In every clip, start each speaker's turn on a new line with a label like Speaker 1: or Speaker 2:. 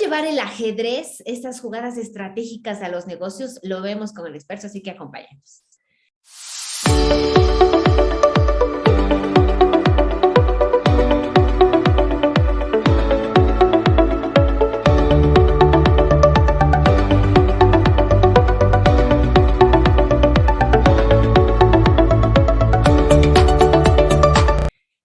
Speaker 1: llevar el ajedrez, estas jugadas estratégicas a los negocios? Lo vemos con el experto, así que acompáñenos.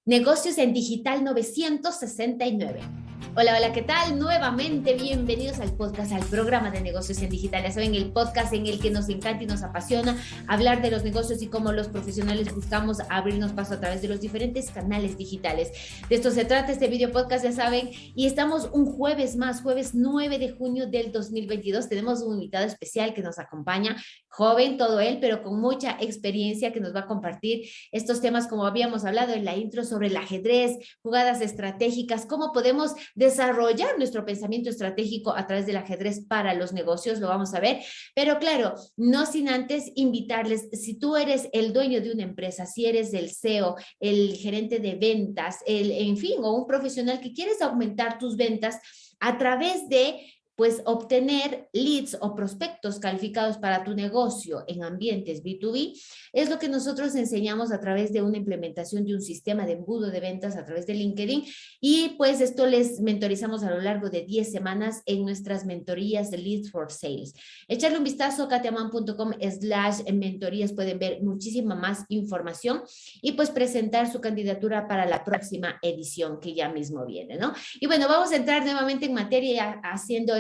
Speaker 1: Negocios en Digital 969. Hola, hola, ¿qué tal? Nuevamente bienvenidos al podcast, al programa de negocios en digital. Ya saben, el podcast en el que nos encanta y nos apasiona hablar de los negocios y cómo los profesionales buscamos abrirnos paso a través de los diferentes canales digitales. De esto se trata este video podcast, ya saben, y estamos un jueves más, jueves 9 de junio del 2022. Tenemos un invitado especial que nos acompaña, joven todo él, pero con mucha experiencia que nos va a compartir estos temas como habíamos hablado en la intro sobre el ajedrez, jugadas estratégicas, cómo podemos desarrollar nuestro pensamiento estratégico a través del ajedrez para los negocios, lo vamos a ver, pero claro, no sin antes invitarles, si tú eres el dueño de una empresa, si eres el CEO, el gerente de ventas, el, en fin, o un profesional que quieres aumentar tus ventas a través de pues obtener leads o prospectos calificados para tu negocio en ambientes B2B es lo que nosotros enseñamos a través de una implementación de un sistema de embudo de ventas a través de LinkedIn y pues esto les mentorizamos a lo largo de 10 semanas en nuestras mentorías de Leads for Sales. Echarle un vistazo a katiaman.com slash mentorías, pueden ver muchísima más información y pues presentar su candidatura para la próxima edición que ya mismo viene, ¿no? Y bueno, vamos a entrar nuevamente en materia haciendo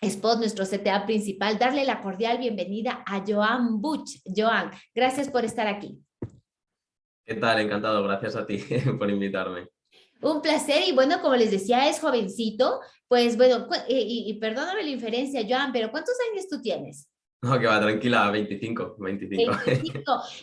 Speaker 1: spot, nuestro CTA principal, darle la cordial bienvenida a Joan Buch. Joan, gracias por estar aquí.
Speaker 2: ¿Qué tal? Encantado, gracias a ti por invitarme.
Speaker 1: Un placer y bueno, como les decía, es jovencito, pues bueno, y, y perdóname la inferencia, Joan, pero ¿cuántos años tú tienes?
Speaker 2: No, que va, tranquila, 25, 25.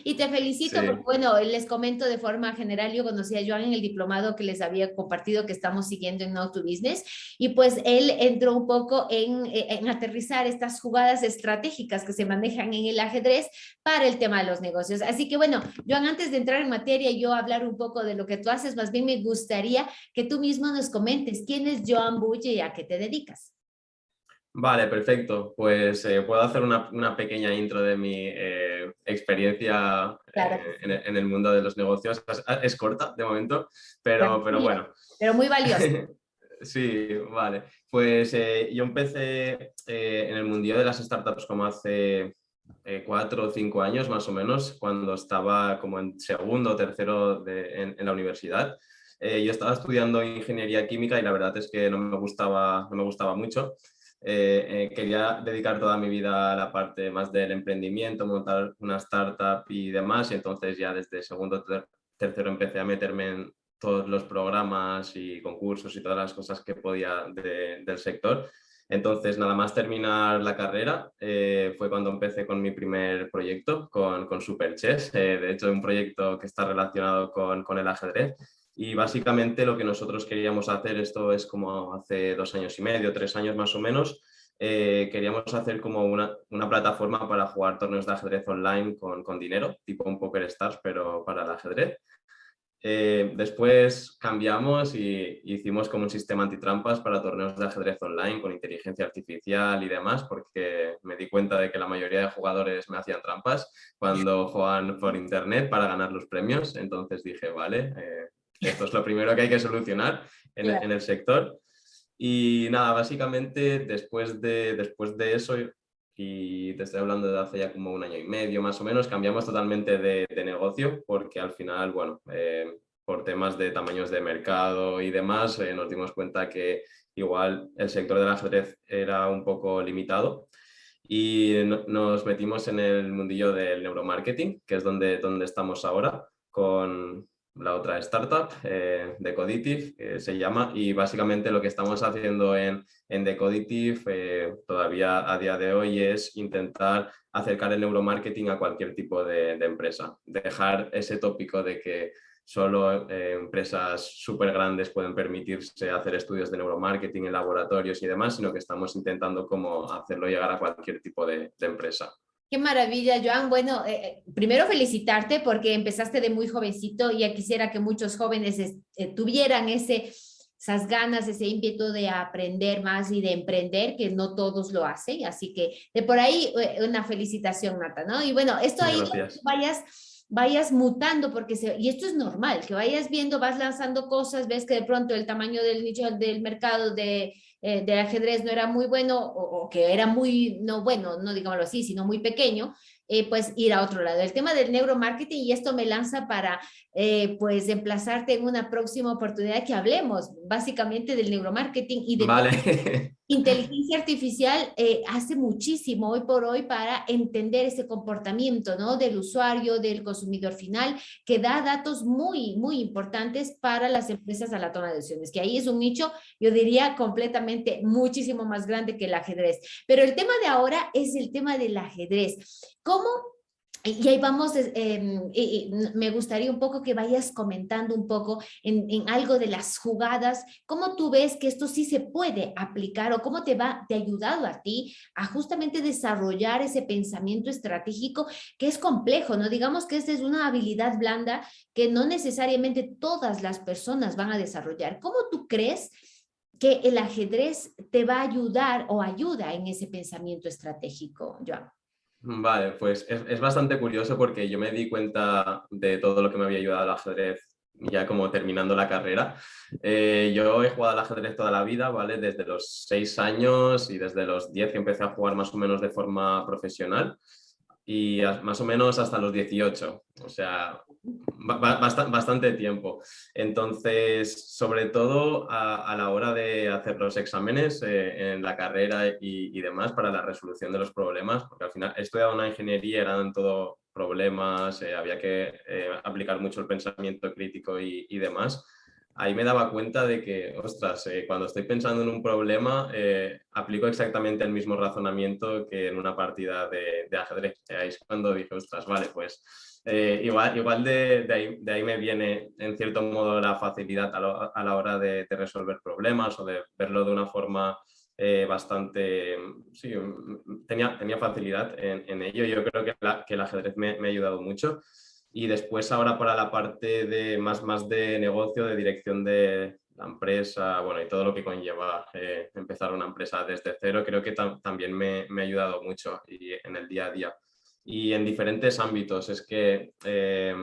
Speaker 1: Y te felicito porque, bueno, les comento de forma general, yo conocí a Joan en el diplomado que les había compartido que estamos siguiendo en Now to Business y pues él entró un poco en, en aterrizar estas jugadas estratégicas que se manejan en el ajedrez para el tema de los negocios. Así que, bueno, Joan, antes de entrar en materia y yo hablar un poco de lo que tú haces, más bien me gustaría que tú mismo nos comentes quién es Joan Bulle y a qué te dedicas.
Speaker 2: Vale, perfecto. Pues eh, puedo hacer una, pequeña intro de mi eh, experiencia eh, en, el mundo de los negocios. Es, corta de momento, pero, pero bueno.
Speaker 1: Pero muy valiosa.
Speaker 2: sí, vale. Pues yo empecé en el mundillo de las startups como hace cuatro o cinco años más o menos, cuando estaba como en segundo o tercero en, la universidad. yo estaba estudiando ingeniería química y la verdad es que no me gustaba, no me gustaba mucho. Eh, eh, quería dedicar toda mi vida a la parte más del emprendimiento, montar una startup y demás, y entonces ya desde segundo, tercero empecé a meterme en todos los programas y concursos y todas las cosas que podía del sector. Entonces, nada más terminar la carrera, eh, fue cuando empecé con mi primer proyecto, con, con Superchess, de hecho un proyecto que está relacionado con, con el ajedrez, y básicamente lo que nosotros queríamos hacer, esto es como hace dos años y medio, tres años más o menos, eh, queríamos hacer como una, una, plataforma para jugar torneos de ajedrez online con, con dinero, tipo un Poker Stars, pero para el ajedrez. Eh, después cambiamos y hicimos como un sistema antitrampas para torneos de ajedrez online con inteligencia artificial y demás, porque me di cuenta de que la mayoría de jugadores me hacían trampas cuando juegan por internet para ganar los premios. Entonces dije, vale, eh, esto es lo primero que hay que solucionar en, el sector. Y nada, básicamente después de, después de eso, y te estoy hablando de hace ya como un año y medio más o menos, cambiamos totalmente de, negocio porque al final, bueno, eh, por temas de tamaños de mercado y demás, eh, nos dimos cuenta que igual el sector del ajedrez era un poco limitado y nos metimos en el mundillo del neuromarketing, que es donde, donde estamos ahora, con, la otra startup, eh, Decoditive, se llama, y básicamente lo que estamos haciendo en, en Decoditive eh, todavía a día de hoy es intentar acercar el neuromarketing a cualquier tipo de, empresa, dejar ese tópico de que solo eh, empresas súper grandes pueden permitirse hacer estudios de neuromarketing en laboratorios y demás, sino que estamos intentando como hacerlo llegar a cualquier tipo de empresa.
Speaker 1: Qué maravilla, Joan. Bueno, eh, eh, primero felicitarte porque empezaste de muy jovencito y ya quisiera que muchos jóvenes eh, tuvieran ese esas ganas, ese ímpetu de aprender más y de emprender, que no todos lo hacen. Así que de por ahí una felicitación, Nata, ¿no? Y bueno, esto ahí vayas vayas mutando, porque se, y esto es normal, que vayas viendo, vas lanzando cosas, ves que de pronto el tamaño del nicho del mercado de, eh, del ajedrez no era muy bueno o, o, que era muy, no bueno, no digámoslo así, sino muy pequeño, eh, pues ir a otro lado. El tema del neuromarketing, y esto me lanza para eh, pues emplazarte en una próxima oportunidad que hablemos básicamente del neuromarketing y de
Speaker 2: vale.
Speaker 1: inteligencia artificial eh, hace muchísimo hoy por hoy para entender ese comportamiento ¿no? del usuario, del consumidor final, que da datos muy, muy importantes para las empresas a la toma de decisiones, que ahí es un nicho, yo diría, completamente muchísimo más grande que el ajedrez. Pero el tema de ahora es el tema del ajedrez. ¿Cómo y ahí vamos, eh, me gustaría un poco que vayas comentando un poco en, en, algo de las jugadas, cómo tú ves que esto sí se puede aplicar o cómo te va, te ha ayudado a ti a justamente desarrollar ese pensamiento estratégico que es complejo, ¿no? Digamos que esta es una habilidad blanda que no necesariamente todas las personas van a desarrollar. ¿Cómo tú crees que el ajedrez te va a ayudar o ayuda en ese pensamiento estratégico, Joan?
Speaker 2: Vale, pues es, bastante curioso porque yo me di cuenta de todo lo que me había ayudado al ajedrez ya como terminando la carrera. Eh, yo he jugado al ajedrez toda la vida, ¿vale? Desde los seis años y desde los diez empecé a jugar más o menos de forma profesional y más o menos hasta los 18, o sea, bastante tiempo. Entonces, sobre todo a, la hora de hacer los exámenes eh, en la carrera y, demás para la resolución de los problemas, porque al final he estudiado una ingeniería, eran todo problemas, eh, había que eh, aplicar mucho el pensamiento crítico y, y demás ahí me daba cuenta de que, ostras, eh, cuando estoy pensando en un problema, eh, aplico exactamente el mismo razonamiento que en una partida de, de ajedrez. Ahí es cuando dije, ostras, vale, pues eh, igual, igual de, de, ahí, de, ahí, me viene en cierto modo la facilidad a, lo, a la hora de, de, resolver problemas o de verlo de una forma bastante, sí, tenía, tenía facilidad en, en, ello. Yo creo que, la, que el ajedrez me, me ha ayudado mucho. Y después ahora para la parte de más, más de negocio, de dirección de la empresa, bueno, y todo lo que conlleva eh, empezar una empresa desde cero, creo que tam también me, me, ha ayudado mucho y en el día a día. Y en diferentes ámbitos, es que eh,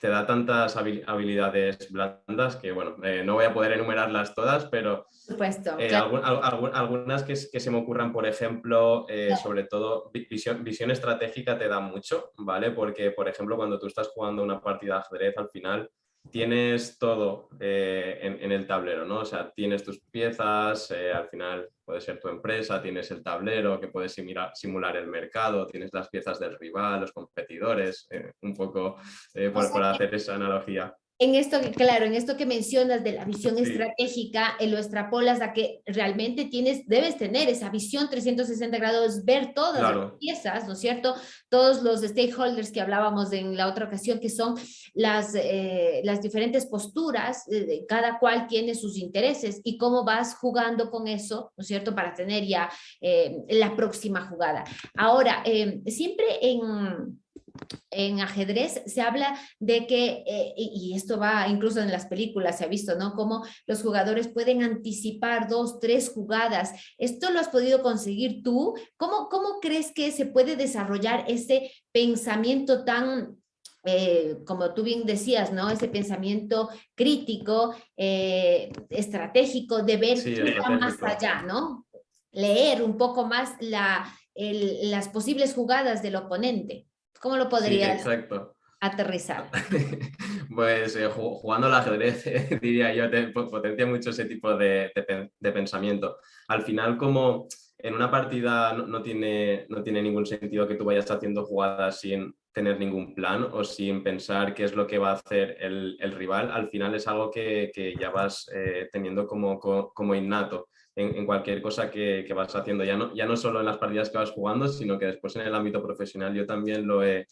Speaker 2: te da tantas habilidades blandas que, bueno, eh, no voy a poder enumerarlas todas, pero
Speaker 1: Supuesto,
Speaker 2: eh,
Speaker 1: claro.
Speaker 2: algún, algunas que, que, se me ocurran, por ejemplo, eh, claro. sobre todo visión, visión estratégica te da mucho, ¿vale? Porque, por ejemplo, cuando tú estás jugando una partida de ajedrez, al final tienes todo eh, en, en, el tablero, ¿no? O sea, tienes tus piezas, eh, al final puede ser tu empresa, tienes el tablero que puedes simular, simular el mercado, tienes las piezas del rival, los competidores, eh, un poco por, por hacer esa analogía
Speaker 1: en esto, claro, en esto que mencionas de la visión sí. estratégica, eh, lo extrapolas a que realmente tienes, debes tener esa visión 360 grados, ver todas claro. las piezas, ¿no es cierto? Todos los stakeholders que hablábamos en la otra ocasión, que son las, eh, las diferentes posturas, eh, cada cual tiene sus intereses y cómo vas jugando con eso, ¿no es cierto? Para tener ya eh, la próxima jugada. Ahora, eh, siempre en en ajedrez se habla de que, eh, y esto va incluso en las películas, se ha visto, ¿no? Cómo los jugadores pueden anticipar dos, tres jugadas. ¿Esto lo has podido conseguir tú? ¿Cómo, cómo crees que se puede desarrollar ese pensamiento tan eh, como tú bien decías, ¿no? Ese pensamiento crítico, eh, estratégico, de ver sí, más allá, ¿no? Leer un poco más la, el, las posibles jugadas del oponente. ¿Cómo lo podrías
Speaker 2: sí, exacto.
Speaker 1: aterrizar?
Speaker 2: pues eh, jugando al ajedrez, diría yo, te potencia mucho ese tipo de, de, de, pensamiento. Al final, como en una partida no, tiene, no tiene ningún sentido que tú vayas haciendo jugadas sin tener ningún plan o sin pensar qué es lo que va a hacer el, el rival, al final es algo que, que ya vas eh, teniendo como, como innato en, en cualquier cosa que, que, vas haciendo, ya no, ya no solo en las partidas que vas jugando, sino que después en el ámbito profesional yo también lo he,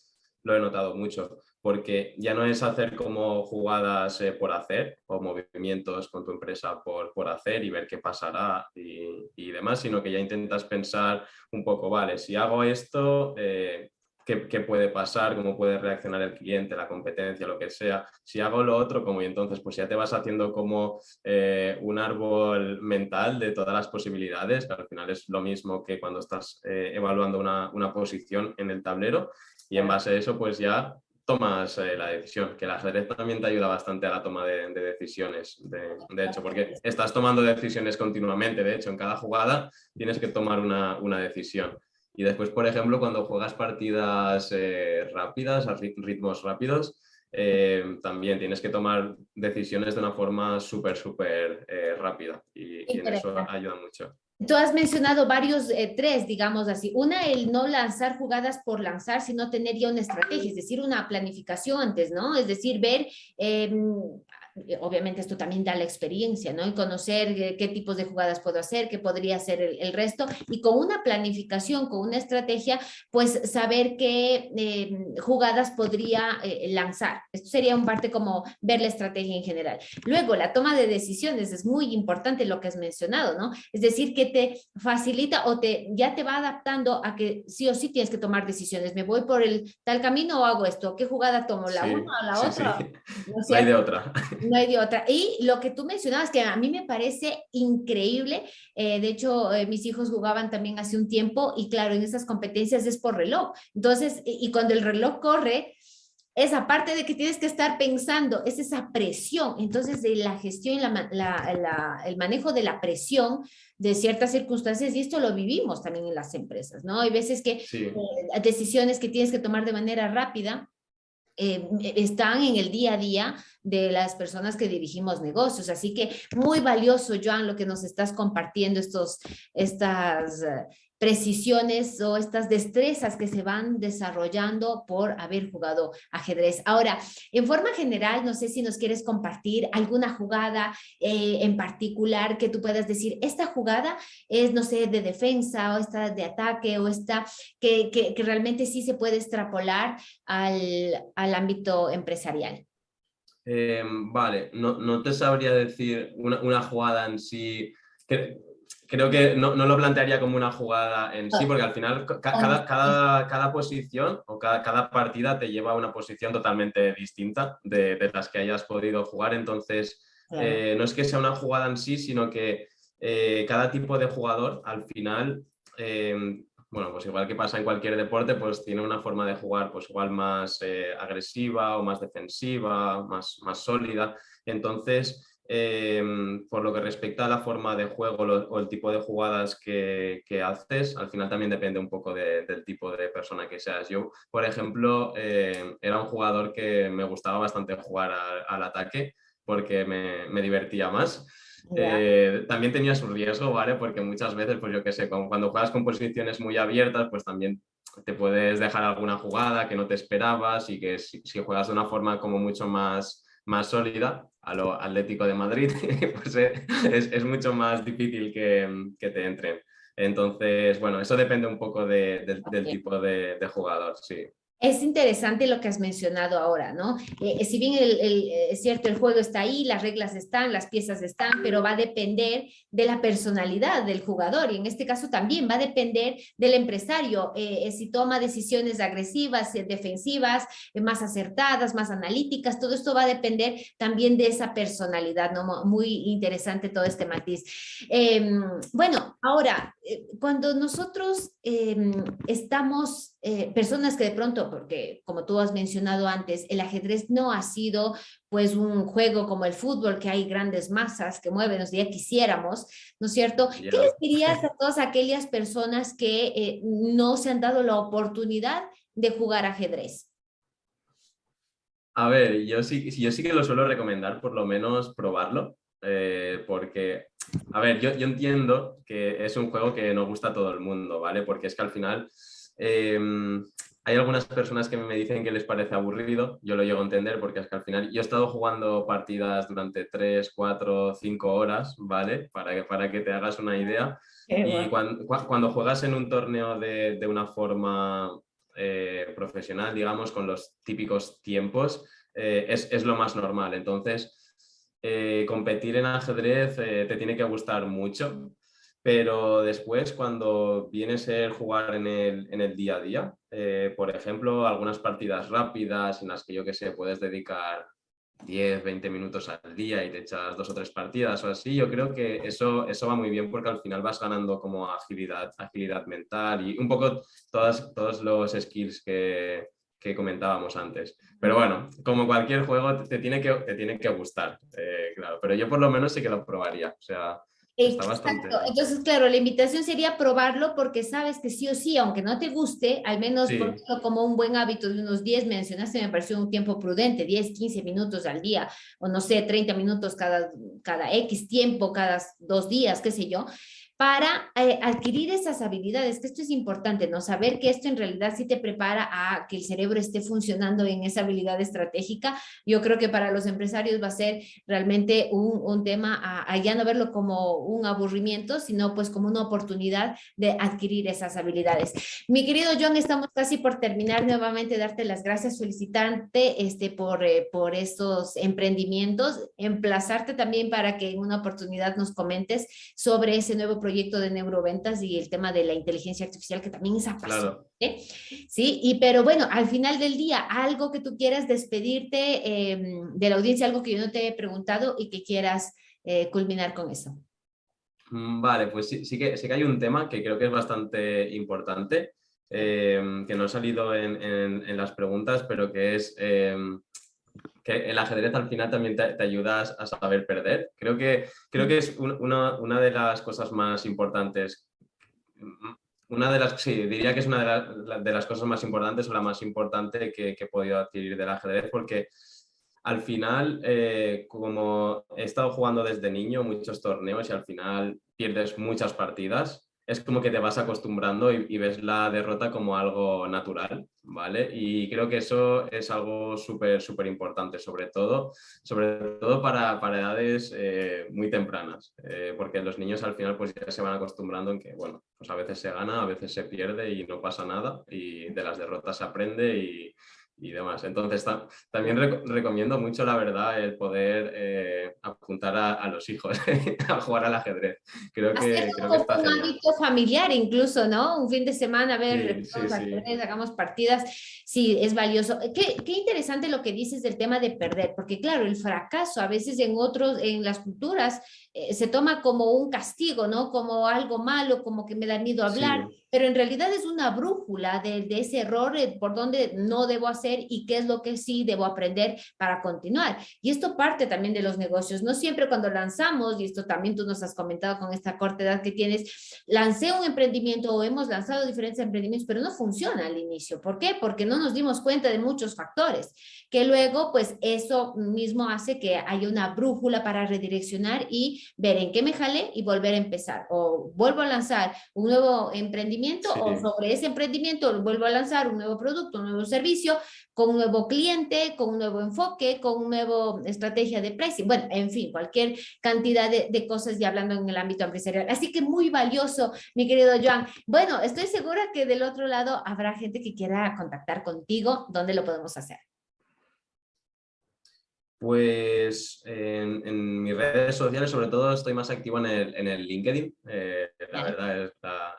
Speaker 2: lo he notado mucho, porque ya no es hacer como jugadas eh, por hacer o movimientos con tu empresa por, por hacer y ver qué pasará y, y, demás, sino que ya intentas pensar un poco, vale, si hago esto, eh, qué, puede pasar, cómo puede reaccionar el cliente, la competencia, lo que sea. Si hago lo otro, como y entonces pues ya te vas haciendo como eh, un árbol mental de todas las posibilidades, que al final es lo mismo que cuando estás evaluando una, una posición en el tablero y en base a eso pues ya tomas eh, la decisión, que el ajedrez también te ayuda bastante a la toma de, decisiones, de, hecho, porque estás tomando decisiones continuamente, de hecho, en cada jugada tienes que tomar una, una decisión. Y después, por ejemplo, cuando juegas partidas eh, rápidas, a ritmos rápidos, eh, también tienes que tomar decisiones de una forma súper, súper rápida y, y en eso ayuda mucho.
Speaker 1: Tú has mencionado varios, eh, tres, digamos así. Una, el no lanzar jugadas por lanzar, sino tener ya una estrategia, es decir, una planificación antes, ¿no? Es decir, ver em, obviamente esto también da la experiencia, ¿no? Y conocer eh, qué tipos de jugadas puedo hacer, qué podría ser el, resto, y con una planificación, con una estrategia, pues saber qué eh, jugadas podría lanzar. Esto sería un parte como ver la estrategia en general. Luego, la toma de decisiones es muy importante lo que has mencionado, ¿no? Es decir, que te facilita o te ya te va adaptando a que sí o sí tienes que tomar decisiones. ¿Me voy por el tal camino o hago esto? ¿Qué jugada tomo? ¿La una o la otra?
Speaker 2: No, hay de otra.
Speaker 1: No hay de otra. Y lo que tú mencionabas, que a mí me parece increíble, eh, de hecho, eh, mis hijos jugaban también hace un tiempo y claro, en esas competencias es por reloj. Entonces, y, cuando el reloj corre, esa parte de que tienes que estar pensando, es esa presión. Entonces, de la gestión y la, el manejo de la presión de ciertas circunstancias, y esto lo vivimos también en las empresas, ¿no? Hay veces que eh, decisiones que tienes que tomar de manera rápida, eh, están en el día a día de las personas que dirigimos negocios. Así que muy valioso, Joan, lo que nos estás compartiendo, estos, estas eh, precisiones o estas destrezas que se van desarrollando por haber jugado ajedrez. Ahora, en forma general, no sé si nos quieres compartir alguna jugada eh, en particular que tú puedas decir, esta jugada es, no sé, de defensa o esta de ataque o esta que, que, realmente sí se puede extrapolar al, al ámbito empresarial.
Speaker 2: Em, vale, no, no, te sabría decir una, una jugada en sí creo que no, no, lo plantearía como una jugada en sí, porque al final cada, cada, cada posición o cada, cada, partida te lleva a una posición totalmente distinta de, de las que hayas podido jugar. Entonces, eh, no es que sea una jugada en sí, sino que eh, cada tipo de jugador al final, em, bueno, pues igual que pasa en cualquier deporte, pues tiene una forma de jugar pues igual más eh, agresiva o más defensiva, más, más sólida. Entonces, Em, por lo que respecta a la forma de juego o el tipo de jugadas que, haces, al final también depende un poco del tipo de persona que seas. Yo, por ejemplo, em, era un jugador que me gustaba bastante jugar al ataque porque me, divertía más. Eh, también tenía su riesgo, ¿vale? Porque muchas veces, pues yo qué sé, cuando juegas con posiciones muy abiertas, pues también te puedes dejar alguna jugada que no te esperabas y que si, si juegas de una forma como mucho más más sólida a lo Atlético de Madrid, pues eh, es, mucho más difícil que, que, te entren. Entonces, bueno, eso depende un poco del tipo de, de jugador, sí.
Speaker 1: Es interesante lo que has mencionado ahora, ¿no? Eh, si bien el, es cierto, el juego está ahí, las reglas están, las piezas están, pero va a depender de la personalidad del jugador y en este caso también va a depender del empresario, eh, si toma decisiones agresivas, eh, defensivas, más acertadas, más analíticas, todo esto va a depender también de esa personalidad, ¿no? Muy interesante todo este matiz. Em, bueno, ahora, cuando nosotros em, estamos eh, personas que de pronto, porque como tú has mencionado antes, el ajedrez no ha sido pues un juego como el fútbol, que hay grandes masas que mueven, nos ya quisiéramos, ¿no es cierto? ¿Qué les dirías a todas aquellas personas que eh, no se han dado la oportunidad de jugar ajedrez?
Speaker 2: A ver, yo sí, yo sí que lo suelo recomendar, por lo menos probarlo, eh, porque, a ver, yo, yo entiendo que es un juego que no gusta a todo el mundo, ¿vale? Porque es que al final Em, hay algunas personas que me dicen que les parece aburrido, yo lo llego a entender porque es que al final yo he estado jugando partidas durante 3, 4, 5 horas, ¿vale? Para que, para que te hagas una idea. y cuando, juegas en un torneo de, de una forma eh, profesional, digamos, con los típicos tiempos, eh, es, es, lo más normal. Entonces, eh, competir en ajedrez te tiene que gustar mucho pero después cuando viene a ser jugar en el, en el día a día, eh, por ejemplo, algunas partidas rápidas en las que yo que sé, puedes dedicar 10, 20 minutos al día y te echas dos o tres partidas o así, yo creo que eso, eso va muy bien porque al final vas ganando como agilidad, agilidad mental y un poco todas, todos los skills que, que comentábamos antes. Pero bueno, como cualquier juego te tiene que, te tiene que gustar, eh, claro, pero yo por lo menos sí que lo probaría, o sea,
Speaker 1: Exacto. Entonces, claro, la invitación sería probarlo porque sabes que sí o sí, aunque no te guste, al menos como un buen hábito de unos 10, mencionaste, me pareció un tiempo prudente, 10, 15 minutos al día, o no sé, 30 minutos cada, cada X tiempo, cada dos días, qué sé yo para eh, adquirir esas habilidades, que esto es importante, ¿no? Saber que esto en realidad sí te prepara a que el cerebro esté funcionando en esa habilidad estratégica. Yo creo que para los empresarios va a ser realmente un, un tema a, ya no verlo como un aburrimiento, sino pues como una oportunidad de adquirir esas habilidades. Mi querido John, estamos casi por terminar nuevamente, darte las gracias, felicitarte este, por, eh, por estos emprendimientos, emplazarte también para que en una oportunidad nos comentes sobre ese nuevo proyecto de neuroventas y el tema de la inteligencia artificial que también es apasionante. Sí, y pero bueno, al final del día, algo que tú quieras despedirte em, de la audiencia, algo que yo no te he preguntado y que quieras eh, culminar con eso.
Speaker 2: Mm, vale, pues sí, sí, que, sí que hay un tema que creo que es bastante importante, em, que no ha salido en, en, las preguntas, pero que es em, que el ajedrez al final también te, ayuda a saber perder. Creo que, creo que es una, una, de las cosas más importantes, una de las, sí, diría que es una de, de las cosas más importantes o la más importante que, que, he podido adquirir del ajedrez porque al final, eh, como he estado jugando desde niño muchos torneos y al final pierdes muchas partidas, es como que te vas acostumbrando y, ves la derrota como algo natural, ¿vale? Y creo que eso es algo súper, súper importante, sobre todo, sobre todo para, para edades eh, muy tempranas, eh, porque los niños al final pues ya se van acostumbrando en que, bueno, pues a veces se gana, a veces se pierde y no pasa nada y de las derrotas se aprende y, y demás. Entonces, también recomiendo mucho, la verdad, el poder eh, apuntar a, los hijos a jugar al ajedrez. Creo que, creo que está
Speaker 1: un hábito familiar incluso, ¿no? Un fin de semana, a ver, hagamos partidas, sí, es valioso. Qué, qué, interesante lo que dices del tema de perder, porque claro, el fracaso a veces en otros, en las culturas, eh, se toma como un castigo, ¿no? Como algo malo, como que me da miedo hablar, pero en realidad es una brújula de, de, ese error, eh, por dónde no debo hacer y qué es lo que sí debo aprender para continuar. Y esto parte también de los negocios. No siempre cuando lanzamos, y esto también tú nos has comentado con esta corta edad que tienes, lancé un emprendimiento o hemos lanzado diferentes emprendimientos, pero no funciona al inicio. ¿Por qué? Porque no nos dimos cuenta de muchos factores, que luego pues eso mismo hace que haya una brújula para redireccionar y ver en qué me jalé y volver a empezar. O vuelvo a lanzar un nuevo emprendimiento o sobre ese emprendimiento vuelvo a lanzar un nuevo producto, un nuevo servicio con un nuevo cliente, con un nuevo enfoque, con una nueva estrategia de pricing. Bueno, en fin, cualquier cantidad de, de cosas ya hablando en el ámbito empresarial. Así que muy valioso, mi querido Joan. Bueno, estoy segura que del otro lado habrá gente que quiera contactar contigo. ¿Dónde lo podemos hacer?
Speaker 2: Pues en, mis redes sociales, sobre todo, estoy más activo en el, en el LinkedIn, eh, la verdad es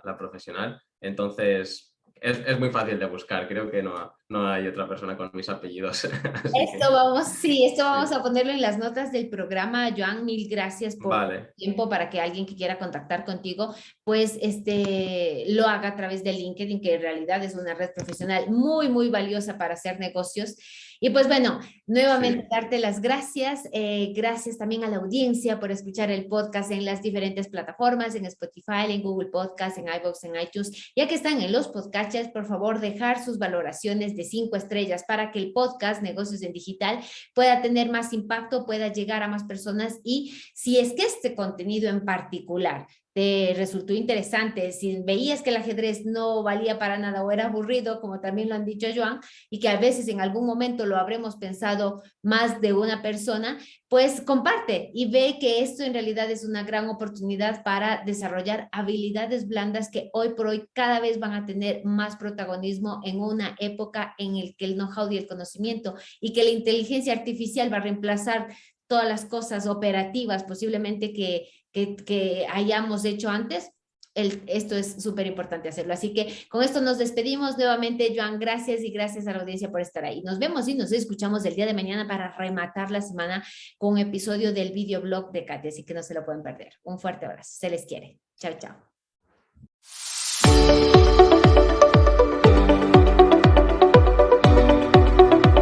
Speaker 2: la, profesional. Entonces, es, muy fácil de buscar, creo que no, no hay otra persona con mis apellidos.
Speaker 1: Esto vamos, sí, esto vamos a ponerlo en las notas del programa. Joan, mil gracias por el tiempo para que alguien que quiera contactar contigo, pues este, lo haga a través de LinkedIn, que en realidad es una red profesional muy, muy valiosa para hacer negocios. Y pues bueno, nuevamente darte las gracias. Eh, gracias también a la audiencia por escuchar el podcast en las diferentes plataformas, en Spotify, en Google Podcast, en iVoox, en iTunes. Ya que están en los podcasts, por favor, dejar sus valoraciones de cinco estrellas para que el podcast Negocios en Digital pueda tener más impacto, pueda llegar a más personas y si es que este contenido en particular te resultó interesante, si veías que el ajedrez no valía para nada o era aburrido, como también lo han dicho Joan, y que a veces en algún momento lo habremos pensado más de una persona, pues comparte y ve que esto en realidad es una gran oportunidad para desarrollar habilidades blandas que hoy por hoy cada vez van a tener más protagonismo en una época en el que el know-how y el conocimiento y que la inteligencia artificial va a reemplazar todas las cosas operativas posiblemente que, que, hayamos hecho antes, esto es súper importante hacerlo. Así que con esto nos despedimos nuevamente, Joan. Gracias y gracias a la audiencia por estar ahí. Nos vemos y nos escuchamos el día de mañana para rematar la semana con un episodio del videoblog de Katy, así que no se lo pueden perder. Un fuerte abrazo. Se les quiere. Chao, chao.